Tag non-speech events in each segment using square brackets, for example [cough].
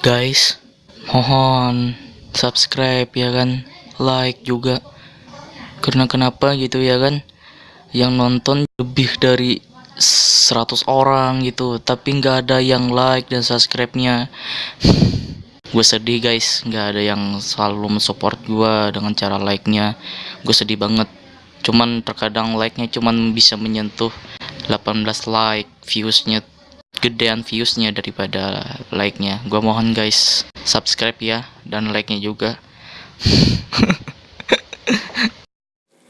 guys mohon subscribe ya kan like juga. Karena kenapa gitu ya kan yang nonton lebih dari 100 orang gitu tapi nggak ada yang like dan subscribe nya [laughs] gue sedih guys. Nggak ada yang selalu mensupport gue dengan cara like nya gue sedih banget. Cuman terkadang like nya cuman bisa menyentuh 18 like viewsnya gedean viewsnya daripada like-nya. Gua mohon guys subscribe ya dan like-nya juga. [laughs]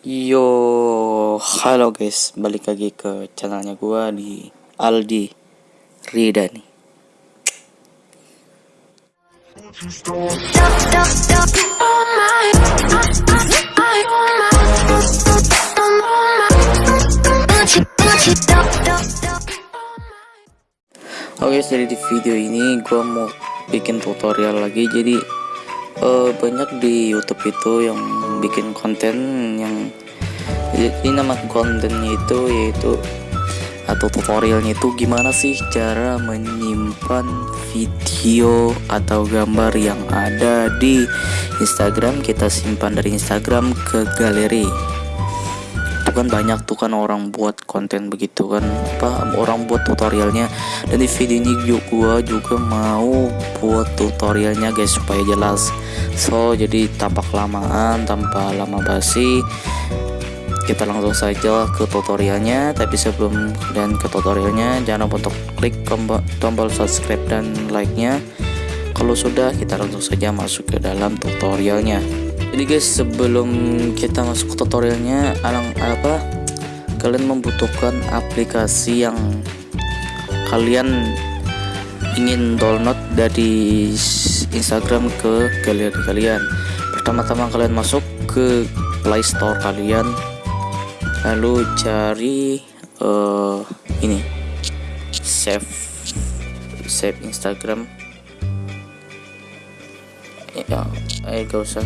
Yo, halo guys, balik lagi ke channelnya gua di Aldi Rida nih. Oke, jadi di video ini gue mau bikin tutorial lagi. Jadi uh, banyak di YouTube itu yang bikin konten yang ini nama kontennya itu yaitu atau tutorialnya itu gimana sih cara menyimpan video atau gambar yang ada di Instagram kita simpan dari Instagram ke galeri itu kan banyak tuh kan orang buat konten begitu kan. Apa orang buat tutorialnya. Dan di video ini gua juga mau buat tutorialnya guys supaya jelas. So jadi tampak lamaan tanpa lama basi. Kita langsung saja ke tutorialnya. Tapi sebelum dan ke tutorialnya jangan lupa untuk klik tombol subscribe dan like nya kalau sudah kita langsung saja masuk ke dalam tutorialnya jadi guys sebelum kita masuk ke tutorialnya alang apa kalian membutuhkan aplikasi yang kalian ingin download dari Instagram ke galeri kalian. Pertama-tama kalian masuk ke Play Store kalian. Lalu cari uh, ini save save Instagram ya eh gak usah.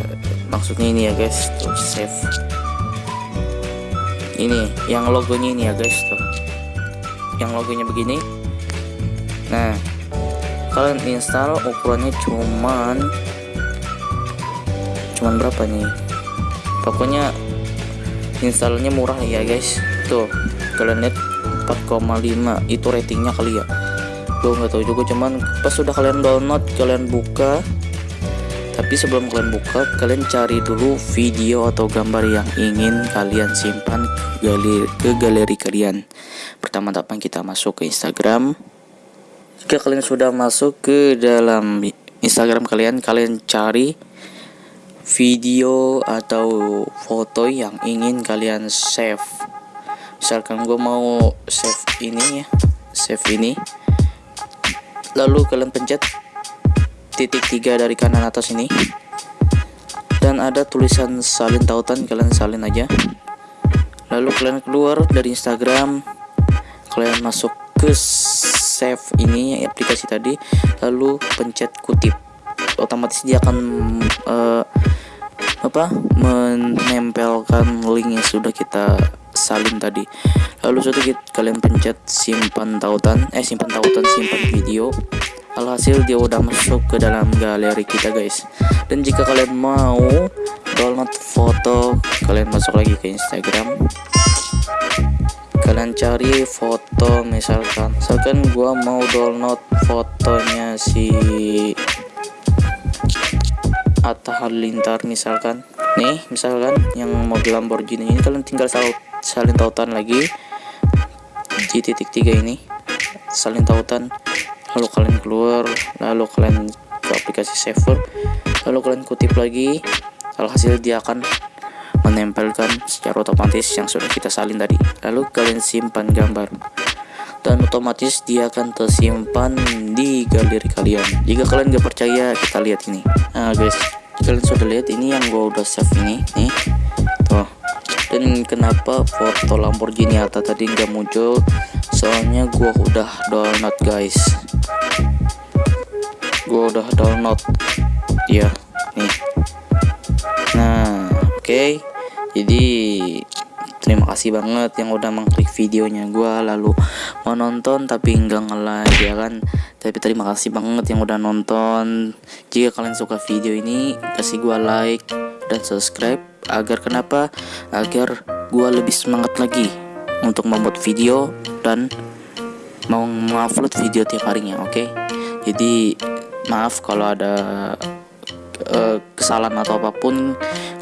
Maksudnya ini ya guys tuh save. Ini yang logonya ini ya guys tuh. Yang logonya begini. Nah kalian install ukurannya cuman cuman berapa nih? Pokoknya installnya murah ya guys. Tuh kalian lihat 4,5 itu ratingnya kali ya. Gue nggak tahu juga cuman pas sudah kalian download kalian buka tapi sebelum kalian buka kalian cari dulu video atau gambar yang ingin kalian simpan ke galeri, kalian. Pertama-tama kita masuk ke Instagram. Jika kalian sudah masuk ke dalam Instagram kalian kalian cari video atau foto yang ingin kalian save. Misalkan gue mau save ini ya save ini. Lalu kalian pencet titik tiga dari kanan atas ini. Dan ada tulisan salin tautan kalian salin aja. Lalu kalian keluar dari Instagram kalian masuk ke save ini aplikasi tadi lalu pencet kutip. Otomatis dia akan uh, apa menempelkan link yang sudah kita salin tadi. Lalu sudah kalian pencet simpan tautan eh simpan tautan simpan video alhasil dia udah masuk ke dalam galeri kita guys. Dan jika kalian mau download foto kalian masuk lagi ke Instagram. Kalian cari foto misalkan misalkan gua mau download fotonya si Atta Halilintar misalkan. Nih misalkan yang mobil Lamborghini ini kalian tinggal salin tautan lagi. Di titik tiga ini salin tautan lalu kalian keluar lalu kalian ke aplikasi saver lalu kalian kutip lagi alhasil dia akan menempelkan secara otomatis yang sudah kita salin tadi. Lalu kalian simpan gambar. Dan otomatis dia akan tersimpan di galeri kalian. Jika kalian gak percaya kita lihat ini. Nah guys kalian sudah lihat ini yang gua udah save ini. Nih tuh. Dan kenapa foto Lamborghini Atta tadi nggak muncul? Soalnya gua udah download guys gue udah download. Ya nih. Nah oke. Okay. jadi terima kasih banget yang udah mengklik videonya gue lalu menonton tapi enggak nge-like ya kan tapi terima kasih banget yang udah nonton. Jika kalian suka video ini kasih gua like dan subscribe agar kenapa? Agar gua lebih semangat lagi untuk membuat video dan mau mengupload video tiap harinya oke? Jadi maaf kalau ada eh, kesalahan atau apa pun.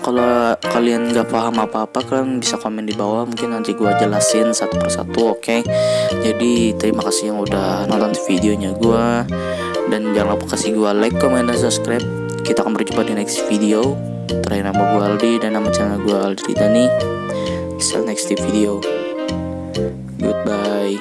Kalau kalian nggak paham apa-apa kalian bisa komen di bawah. Mungkin nanti gua jelasin satu persatu oke? Jadi terima kasih yang udah nonton videonya gua. Dan jangan lupa kasih gua like comment dan subscribe. Kita akan berjumpa di next video. Terakhir nama gua Aldi dan nama channel gua Aldi Dani see you next video. Goodbye